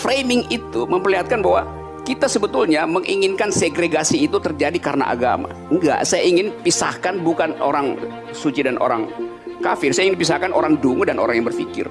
framing itu memperlihatkan bahwa kita sebetulnya menginginkan segregasi itu terjadi karena agama. Enggak, saya ingin pisahkan bukan orang suci dan orang kafir. Saya ingin pisahkan orang dungu dan orang yang berpikir.